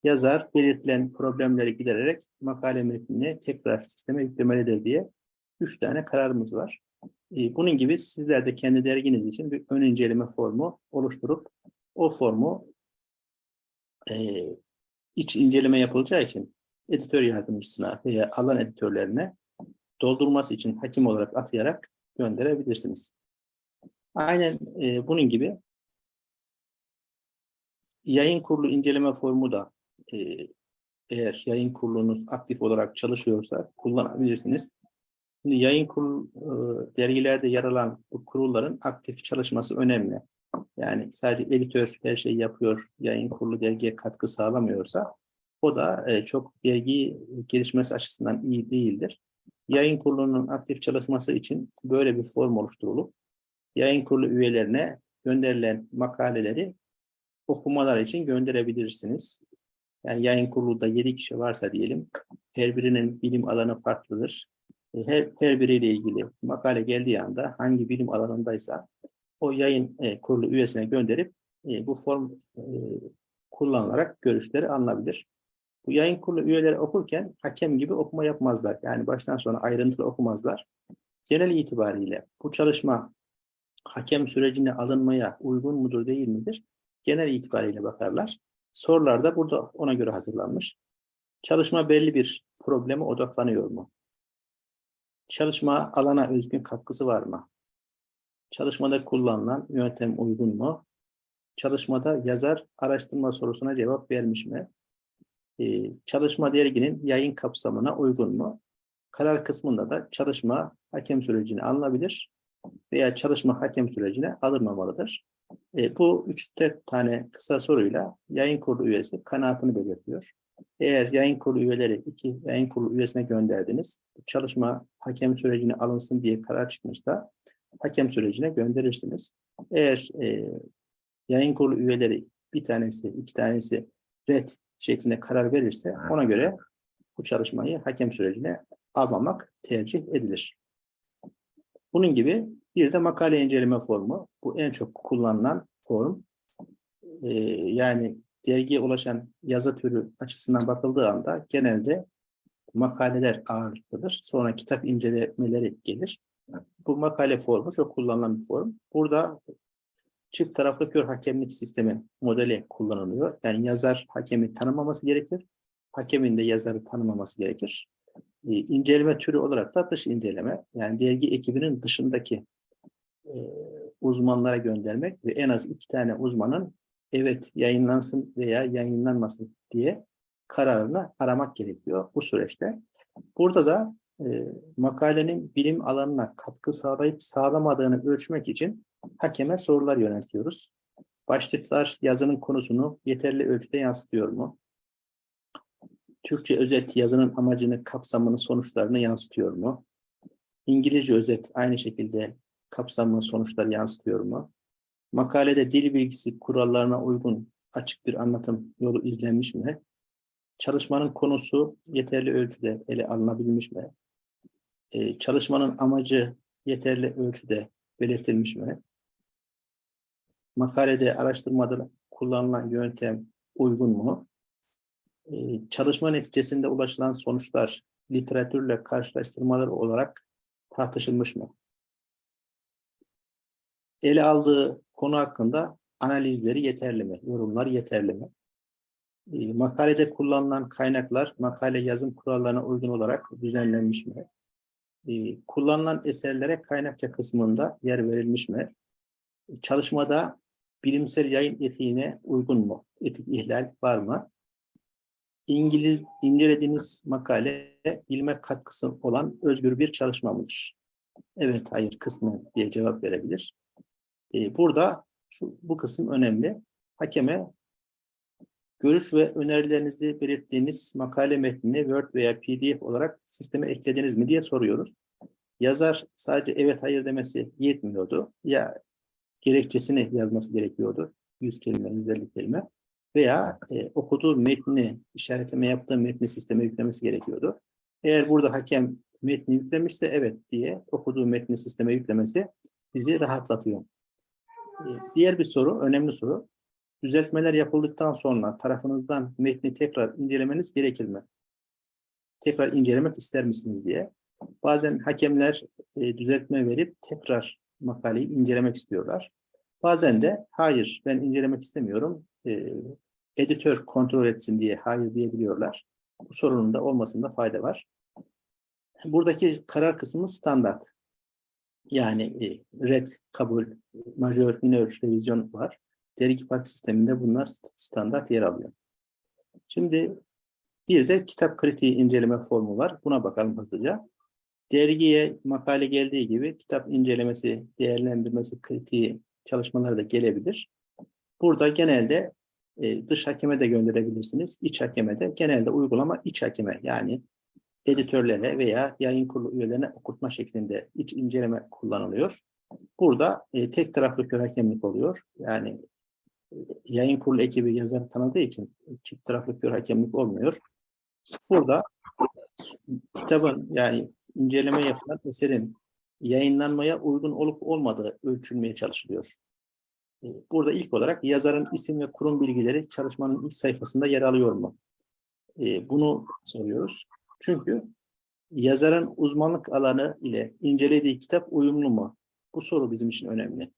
yazar belirtilen problemleri gidererek makale metnini tekrar sisteme yüklemelidir diye üç tane kararımız var. Ee, Bunun gibi sizler de kendi derginiz için bir ön inceleme formu oluşturup o formu e, iç inceleme yapılacağı için editör yardımcısına veya alan editörlerine doldurması için hakim olarak atayarak gönderebilirsiniz. Aynen e, bunun gibi yayın kurulu inceleme formu da e, eğer yayın kurulunuz aktif olarak çalışıyorsa kullanabilirsiniz. Şimdi yayın kurulu e, dergilerde yer alan bu kurulların aktif çalışması önemli. Yani sadece editör her şeyi yapıyor, yayın kurulu dergiye katkı sağlamıyorsa o da e, çok dergi gelişmesi açısından iyi değildir. Yayın kurulunun aktif çalışması için böyle bir form oluşturulup yayın kurulu üyelerine gönderilen makaleleri okumalar için gönderebilirsiniz. Yani yayın kurulunda 7 kişi varsa diyelim, her birinin bilim alanı farklıdır. E, Her, her biriyle ilgili makale geldiği anda hangi bilim alanındaysa o yayın e, kurulu üyesine gönderip e, bu form e, kullanılarak görüşleri alınabilir. Bu yayın kurulu üyeleri okurken hakem gibi okuma yapmazlar. Yani baştan sona ayrıntılı okumazlar. Genel itibariyle bu çalışma hakem sürecine alınmaya uygun mudur değil midir? Genel itibariyle bakarlar. Sorular da burada ona göre hazırlanmış. Çalışma belli bir probleme odaklanıyor mu? Çalışma alana özgün katkısı var mı? Çalışmada kullanılan yöntem uygun mu? Çalışmada yazar araştırma sorusuna cevap vermiş mi? Ee, çalışma derginin yayın kapsamına uygun mu? Karar kısmında da çalışma hakem sürecine alınabilir veya çalışma hakem sürecine alınmamalıdır. E, bu üç tane kısa soruyla yayın kurulu üyesi kanaatini belirtiyor. Eğer yayın kurulu üyeleri iki yayın kurulu üyesine gönderdiniz, çalışma hakem sürecine alınsın diye karar çıkmışsa hakem sürecine gönderirsiniz. Eğer e, yayın kurulu üyeleri bir tanesi, iki tanesi red şeklinde karar verirse ona göre bu çalışmayı hakem sürecine almamak tercih edilir. Bunun gibi bir de makale inceleme formu. Bu en çok kullanılan form. Ee, yani dergiye ulaşan yazı türü açısından bakıldığı anda genelde makaleler ağırlıklıdır. Sonra kitap incelemeleri gelir. Bu makale formu çok kullanılan bir form. Burada çift taraflı kör hakemlik sistemi modeli kullanılıyor. Yani yazar hakemi tanımaması gerekir. Hakemin de yazarı tanımaması gerekir. Ee, inceleme türü olarak da dış inceleme. Yani dergi ekibinin dışındaki e, uzmanlara göndermek ve en az iki tane uzmanın evet yayınlansın veya yayınlanmasın diye kararını aramak gerekiyor bu süreçte. Burada da e, makalenin bilim alanına katkı sağlayıp sağlamadığını ölçmek için hakeme sorular yöneltiyoruz. Başlıklar yazının konusunu yeterli ölçüde yansıtıyor mu? Türkçe özet yazının amacını, kapsamını, sonuçlarını yansıtıyor mu? İngilizce özet aynı şekilde kapsamını, sonuçları yansıtıyor mu? Makalede dil bilgisi kurallarına uygun açık bir anlatım yolu izlenmiş mi? Çalışmanın konusu yeterli ölçüde ele alınabilmiş mi? Ee, çalışmanın amacı yeterli ölçüde belirtilmiş mi? Makalede araştırmada kullanılan yöntem uygun mu? Ee, çalışma neticesinde ulaşılan sonuçlar literatürle karşılaştırmalar olarak tartışılmış mı? Ele aldığı konu hakkında analizleri yeterli mi? Yorumlar yeterli mi? E, makalede kullanılan kaynaklar makale yazım kurallarına uygun olarak düzenlenmiş mi? E, kullanılan eserlere kaynakça kısmında yer verilmiş mi? Çalışmada bilimsel yayın etiğine uygun mu? Etik ihlal var mı? İngiliz incelediğiniz makale bilime katkısı olan özgür bir çalışma mıdır? Evet, hayır kısmı diye cevap verebilir. Ee, burada şu bu kısım önemli. Hakeme görüş ve önerilerinizi belirttiğiniz makale metnini Word veya PDF olarak sisteme eklediniz mi diye soruyoruz. Yazar sadece evet hayır demesi yetmiyordu. Ya gerekçesini yazması gerekiyordu. 100 kelime, 150 kelime. Veya e, okuduğu metni, işaretleme yaptığı metni sisteme yüklemesi gerekiyordu. Eğer burada hakem metni yüklemişse evet diye okuduğu metni sisteme yüklemesi bizi rahatlatıyor. Ee, Diğer bir soru, önemli soru. Düzeltmeler yapıldıktan sonra tarafınızdan metni tekrar incelemeniz gerekir mi? Tekrar incelemek ister misiniz diye. Bazen hakemler e, düzeltme verip tekrar makaleyi incelemek istiyorlar. Bazen de hayır ben incelemek istemiyorum, e, editör kontrol etsin diye hayır diyebiliyorlar. Bu sorunun da olmasında fayda var. Buradaki karar kısmı standart. Yani e, red, kabul, majör, minör, revizyon var. Dergi park sisteminde bunlar st- standart yer alıyor. Şimdi bir de kitap kritiği inceleme formu var. Buna bakalım hızlıca. Dergiye makale geldiği gibi kitap incelemesi, değerlendirmesi, kritiği çalışmaları da gelebilir. Burada genelde e, dış hakeme de gönderebilirsiniz, iç hakeme de. Genelde uygulama iç hakeme yani editörlere veya yayın kurulu üyelerine okutma şeklinde iç inceleme kullanılıyor. Burada e, tek taraflı kör hakemlik oluyor. Yani e, yayın kurulu ekibi yazarı tanıdığı için çift taraflı kör hakemlik olmuyor. Burada kitabın yani inceleme yapılan eserin yayınlanmaya uygun olup olmadığı ölçülmeye çalışılıyor. E, Burada ilk olarak yazarın isim ve kurum bilgileri çalışmanın ilk sayfasında yer alıyor mu? E, Bunu soruyoruz. Çünkü yazarın uzmanlık alanı ile incelediği kitap uyumlu mu? Bu soru bizim için önemli.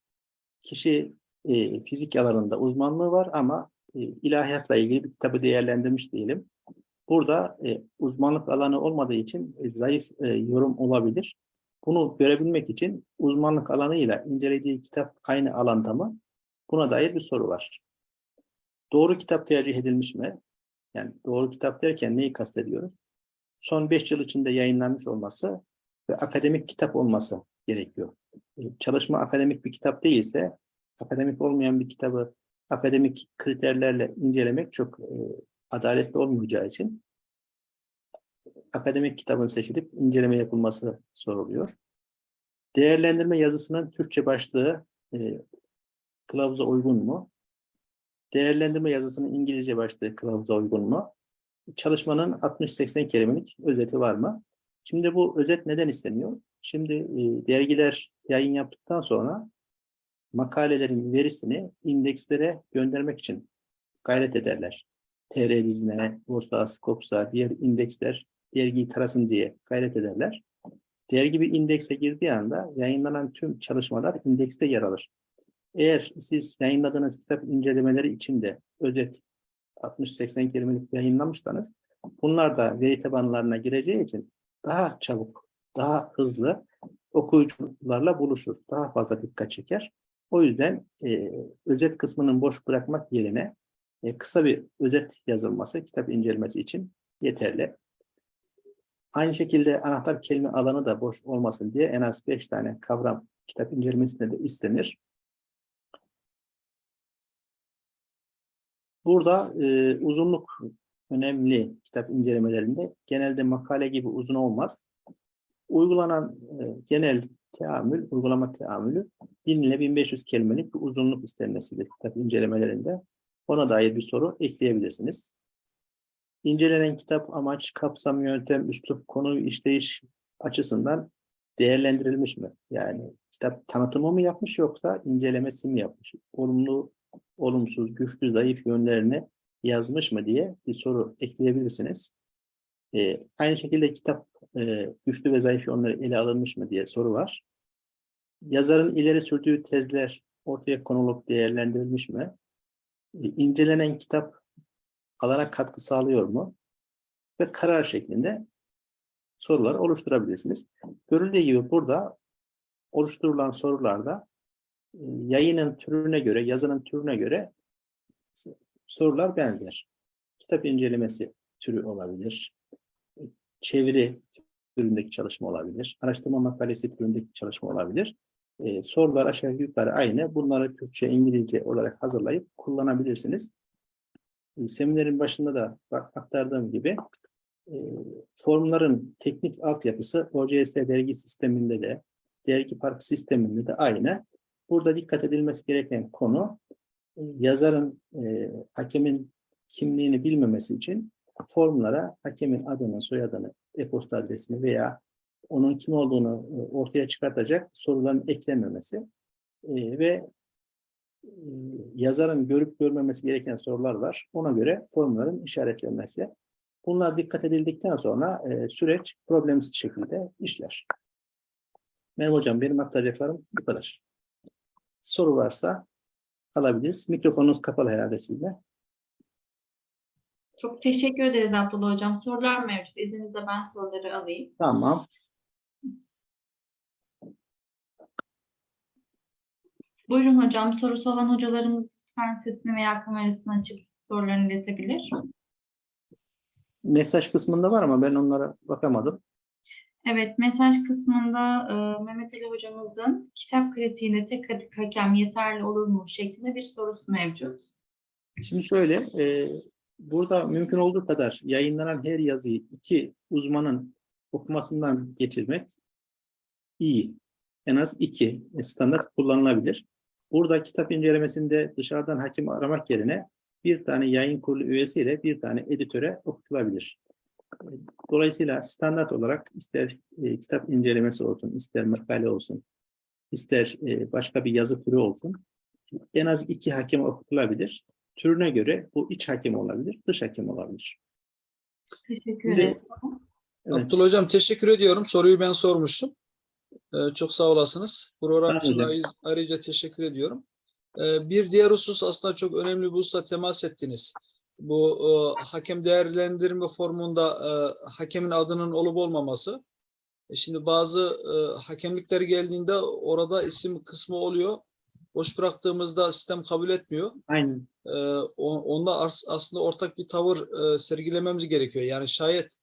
Kişi e, fizik alanında uzmanlığı var ama e, ilahiyatla ilgili bir kitabı değerlendirmiş diyelim. Burada e, uzmanlık alanı olmadığı için e, zayıf e, yorum olabilir. Bunu görebilmek için uzmanlık alanıyla incelediği kitap aynı alanda mı? Buna dair bir soru var. Doğru kitap tercih edilmiş mi? Yani doğru kitap derken neyi kastediyoruz? Son 5 yıl içinde yayınlanmış olması ve akademik kitap olması gerekiyor. E, Çalışma akademik bir kitap değilse, akademik olmayan bir kitabı akademik kriterlerle incelemek çok e, adaletli olmayacağı için akademik kitabın seçilip inceleme yapılması soruluyor. Değerlendirme yazısının Türkçe başlığı e, kılavuza uygun mu? Değerlendirme yazısının İngilizce başlığı kılavuza uygun mu? Çalışmanın 60-80 kelimelik özeti var mı? Şimdi bu özet neden isteniyor? Şimdi e, dergiler yayın yaptıktan sonra makalelerin verisini indekslere göndermek için gayret ederler. TR dizine, Bursa, Skopsa, diğer indeksler dergiyi tarasın diye gayret ederler. Dergi bir indekse girdiği anda yayınlanan tüm çalışmalar indekste yer alır. Eğer siz yayınladığınız kitap incelemeleri içinde özet 60-80 kelimelik yayınlamışsanız bunlar da veri tabanlarına gireceği için daha çabuk, daha hızlı okuyucularla buluşur. Daha fazla dikkat çeker. O yüzden e, özet kısmının boş bırakmak yerine e, kısa bir özet yazılması kitap incelemesi için yeterli. Aynı şekilde anahtar kelime alanı da boş olmasın diye en az 5 tane kavram kitap incelemesinde de istenir. Burada e, uzunluk önemli kitap incelemelerinde. Genelde makale gibi uzun olmaz. Uygulanan e, genel teamül, uygulama teamülü 1000 ile 1500 kelimelik bir uzunluk istenmesidir kitap incelemelerinde. Ona dair bir soru ekleyebilirsiniz. İncelenen kitap amaç, kapsam, yöntem, üslup, konu, işleyiş açısından değerlendirilmiş mi? Yani kitap tanıtımı mı yapmış yoksa incelemesi mi yapmış? Olumlu, olumsuz, güçlü, zayıf yönlerini yazmış mı diye bir soru ekleyebilirsiniz. Ee, aynı şekilde kitap e, güçlü ve zayıf yönleri ele alınmış mı diye soru var. Yazarın ileri sürdüğü tezler ortaya konulup değerlendirilmiş mi? Ee, incelenen kitap alana katkı sağlıyor mu? Ve karar şeklinde sorular oluşturabilirsiniz. Görüldüğü gibi burada oluşturulan sorularda e, yayının türüne göre, yazının türüne göre sorular benzer. Kitap incelemesi türü olabilir. Çeviri türündeki çalışma olabilir. Araştırma makalesi türündeki çalışma olabilir. Ee, sorular aşağı yukarı aynı. Bunları Türkçe, İngilizce olarak hazırlayıp kullanabilirsiniz. Ee, seminerin başında da aktardığım gibi e, formların teknik altyapısı OCS dergi sisteminde de dergi park sisteminde de aynı. Burada dikkat edilmesi gereken konu e, yazarın, e, hakemin kimliğini bilmemesi için formlara hakemin adını, soyadını, e-posta adresini veya onun kim olduğunu e, ortaya çıkartacak soruların eklenmemesi e, ve yazarın görüp görmemesi gereken sorular var. Ona göre formların işaretlenmesi. Bunlar dikkat edildikten sonra e, süreç problemsiz şekilde işler. Merhaba hocam, benim aktaracaklarım bu kadar. Soru varsa alabiliriz. Mikrofonunuz kapalı herhalde sizde. Çok teşekkür ederiz Abdullah Hocam. Sorular mevcut. İzninizle ben soruları alayım. Tamam. Buyurun hocam. Sorusu olan hocalarımız lütfen sesini veya kamerasını açıp sorularını iletebilir. Mesaj kısmında var ama ben onlara bakamadım. Evet, mesaj kısmında e, Mehmet Ali hocamızın kitap kritiğinde tek hakem yeterli olur mu şeklinde bir sorusu mevcut. Şimdi şöyle, e, burada mümkün olduğu kadar yayınlanan her yazıyı iki uzmanın okumasından geçirmek iyi. En az iki standart kullanılabilir. Burada kitap incelemesinde dışarıdan hakim aramak yerine bir tane yayın kurulu üyesiyle bir tane editöre okutulabilir. Dolayısıyla standart olarak ister e, kitap incelemesi olsun, ister makale olsun, ister e, başka bir yazı türü olsun, en az iki hakem okutulabilir. Türüne göre bu iç hakem olabilir, dış hakem olabilir. Teşekkür ederiz. Evet. Abdullah Hocam teşekkür ediyorum. Soruyu ben sormuştum. Ee, çok sağ olasınız. Program için ayrıca teşekkür ediyorum. Ee, bir diğer husus aslında çok önemli bir hususa temas ettiniz. Bu e, hakem değerlendirme formunda e, hakemin adının olup olmaması. E Şimdi bazı e, hakemlikler geldiğinde orada isim kısmı oluyor. Boş bıraktığımızda sistem kabul etmiyor. Aynen. E, onda aslında ortak bir tavır e, sergilememiz gerekiyor. Yani şayet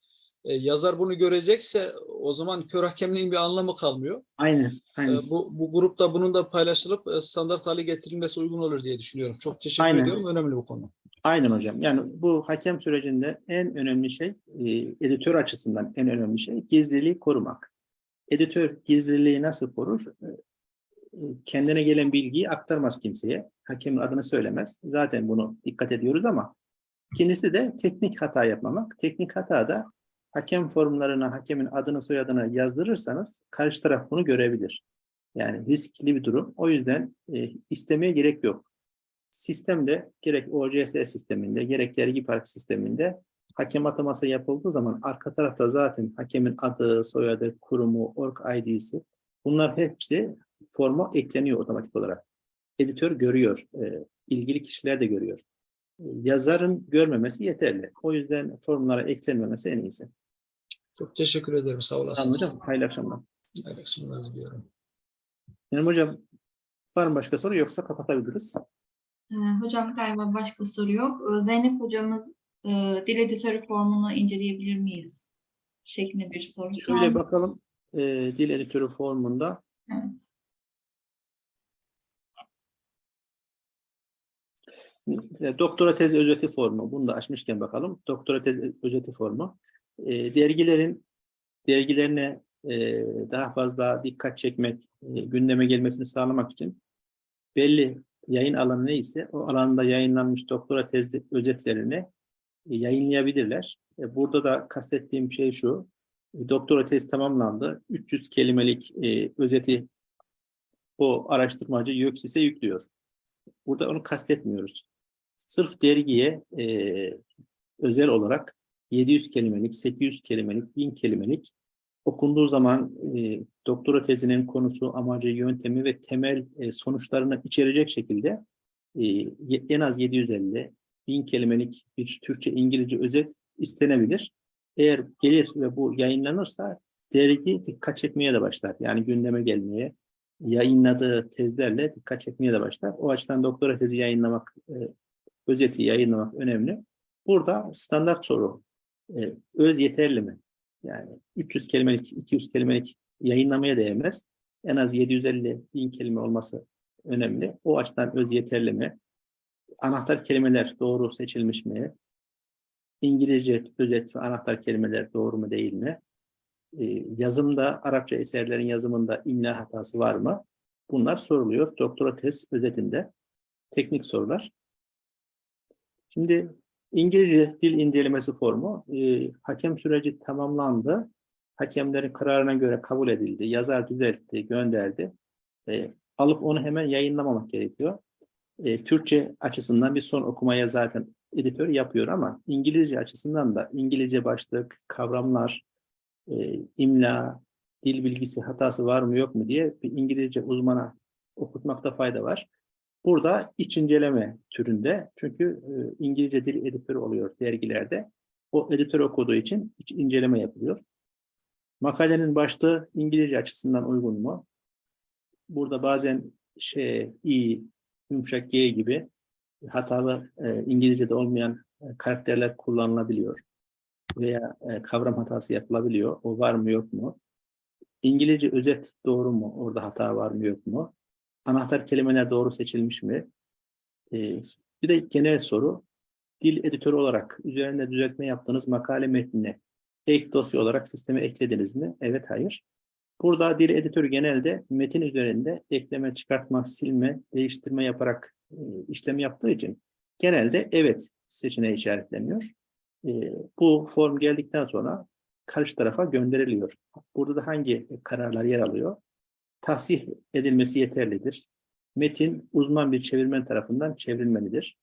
e, yazar bunu görecekse o zaman kör hakemliğin bir anlamı kalmıyor. Aynen. E, Aynen. bu, bu grupta bunun da paylaşılıp e, standart hale getirilmesi uygun olur diye düşünüyorum. Çok teşekkür Aynen. ediyorum. Önemli bu konu. Aynen hocam. Yani bu hakem sürecinde en önemli şey, e, editör açısından en önemli şey gizliliği korumak. Editör gizliliği nasıl korur? E, e, Kendine gelen bilgiyi aktarmaz kimseye. Hakemin adını söylemez. Zaten bunu dikkat ediyoruz ama ikincisi de teknik hata yapmamak. Teknik hata da hakem formlarına hakemin adını soyadını yazdırırsanız karşı taraf bunu görebilir. Yani riskli bir durum. O yüzden e, istemeye gerek yok sistemde gerek OCS sisteminde gerek dergi park sisteminde hakem ataması yapıldığı zaman arka tarafta zaten hakemin adı, soyadı, kurumu, org ID'si bunlar hepsi forma ekleniyor otomatik olarak. Editör görüyor, e, ilgili kişiler de görüyor. Yazarın görmemesi yeterli. O yüzden formlara eklenmemesi en iyisi. Çok teşekkür ederim. Sağ olasınız. Anladım. Hayırlı akşamlar. Hayırlı akşamlar diliyorum. Benim hocam var mı başka soru yoksa kapatabiliriz. Ee, Hocam galiba başka soru yok. Ee, Zeynep hocamız e, dil editörü formunu inceleyebilir miyiz? Şeklinde bir soru. Şöyle bakalım e, dil editörü formunda Evet. E, Doktora tez özeti formu. Bunu da açmışken bakalım. Doktora tez özeti formu. E, dergilerin dergilerine e, daha fazla dikkat çekmek, e, gündeme gelmesini sağlamak için belli yayın alanı neyse o alanda yayınlanmış doktora tez özetlerini e, yayınlayabilirler. E, burada da kastettiğim şey şu. e, Doktora tez tamamlandı. 300 kelimelik e, özeti o araştırmacı YÖKSİS'e yüklüyor. Burada onu kastetmiyoruz sırf dergiye e, özel olarak 700 kelimelik, 800 kelimelik, 1000 kelimelik okunduğu zaman e, doktora tezinin konusu, amacı, yöntemi ve temel e, sonuçlarını içerecek şekilde e, en az 750, 1000 kelimelik bir Türkçe, İngilizce özet istenebilir. Eğer gelir ve bu yayınlanırsa dergi dikkat çekmeye de başlar. Yani gündeme gelmeye, yayınladığı tezlerle dikkat çekmeye de başlar. O açıdan doktora tezi yayınlamak e, özeti yayınlamak önemli. Burada standart soru, e, öz yeterli mi? Yani 300 kelimelik, 200 kelimelik yayınlamaya değmez. En az 750 bin kelime olması önemli. O açıdan öz yeterli mi? Anahtar kelimeler doğru seçilmiş mi? İngilizce özet ve anahtar kelimeler doğru mu değil mi? E, yazımda, Arapça eserlerin yazımında imla hatası var mı? Bunlar soruluyor. Doktora tez özetinde teknik sorular. Şimdi İngilizce dil incelemesi formu, e, hakem süreci tamamlandı. Hakemlerin kararına göre kabul edildi. Yazar düzeltti, gönderdi. E, alıp onu hemen yayınlamamak gerekiyor. E, Türkçe açısından bir son okumaya zaten editör yapıyor ama İngilizce açısından da İngilizce başlık, kavramlar, e, imla, dil bilgisi hatası var mı yok mu diye bir İngilizce uzmana okutmakta fayda var. Burada iç inceleme türünde çünkü e, İngilizce dil editörü oluyor dergilerde. O editör okuduğu için iç inceleme yapılıyor. Makalenin başlığı İngilizce açısından uygun mu? Burada bazen şey i, yumuşak g gibi hatalı e, İngilizce'de olmayan e, karakterler kullanılabiliyor. Veya e, kavram hatası yapılabiliyor. O var mı yok mu? İngilizce özet doğru mu? Orada hata var mı yok mu? Anahtar kelimeler doğru seçilmiş mi? Ee, bir de genel soru. Dil editörü olarak üzerinde düzeltme yaptığınız makale metnine ek dosya olarak sisteme eklediniz mi? Evet, hayır. Burada dil editörü genelde metin üzerinde ekleme, çıkartma, silme, değiştirme yaparak e, işlem yaptığı için genelde evet seçeneği işaretleniyor. E, bu form geldikten sonra karşı tarafa gönderiliyor. Burada da hangi kararlar yer alıyor? Tahsih edilmesi yeterlidir. Metin uzman bir çevirmen tarafından çevrilmelidir.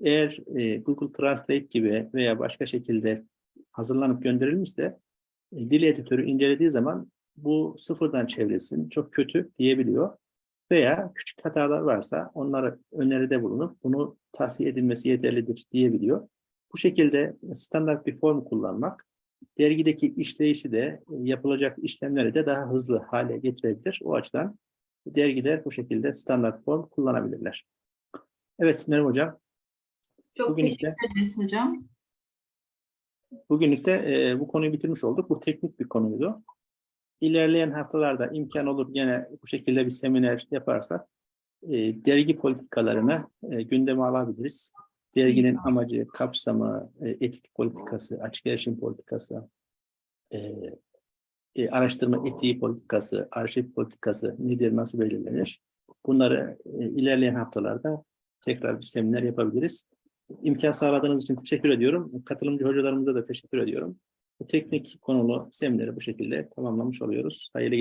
Eğer e, Google Translate gibi veya başka şekilde hazırlanıp gönderilmişse e, dil editörü incelediği zaman bu sıfırdan çevrilsin, çok kötü diyebiliyor. Veya küçük hatalar varsa onlara öneride bulunup bunu tahsiye edilmesi yeterlidir diyebiliyor. Bu şekilde standart bir form kullanmak dergideki işleyişi de e, yapılacak işlemleri de daha hızlı hale getirebilir. O açıdan dergiler bu şekilde standart form kullanabilirler. Evet Meryem Hocam, Çok Bugünlük de- teşekkür ederiz hocam. bugünlük de e, bu konuyu bitirmiş olduk. Bu teknik bir konuydu. İlerleyen haftalarda imkan olur gene bu şekilde bir seminer yaparsak e, dergi politikalarını e, gündeme alabiliriz. Derginin amacı, kapsamı, e, etik politikası, açık erişim politikası, e, e, araştırma etiği politikası, arşiv politikası nedir, nasıl belirlenir? Bunları e, ilerleyen haftalarda tekrar bir seminer yapabiliriz. İmkan sağladığınız için teşekkür ediyorum. Katılımcı hocalarımıza da teşekkür ediyorum. Bu teknik konulu semineri bu şekilde tamamlamış oluyoruz. Hayırlı